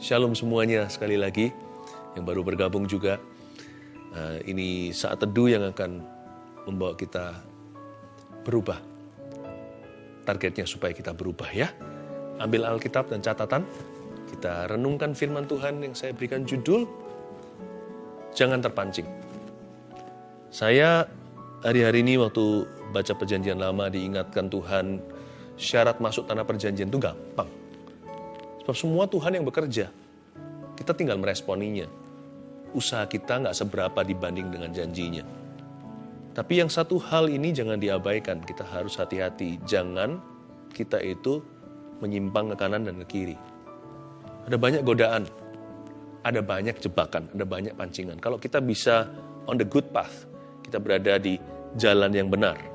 Shalom semuanya sekali lagi yang baru bergabung juga. Uh, ini saat teduh yang akan membawa kita berubah. Targetnya supaya kita berubah ya. Ambil Alkitab dan catatan. Kita renungkan firman Tuhan yang saya berikan judul. Jangan terpancing. Saya hari-hari ini waktu baca perjanjian lama diingatkan Tuhan syarat masuk tanah perjanjian itu gampang semua Tuhan yang bekerja. Kita tinggal meresponinya. Usaha kita nggak seberapa dibanding dengan janjinya. Tapi yang satu hal ini jangan diabaikan. Kita harus hati-hati. Jangan kita itu menyimpang ke kanan dan ke kiri. Ada banyak godaan. Ada banyak jebakan. Ada banyak pancingan. Kalau kita bisa on the good path. Kita berada di jalan yang benar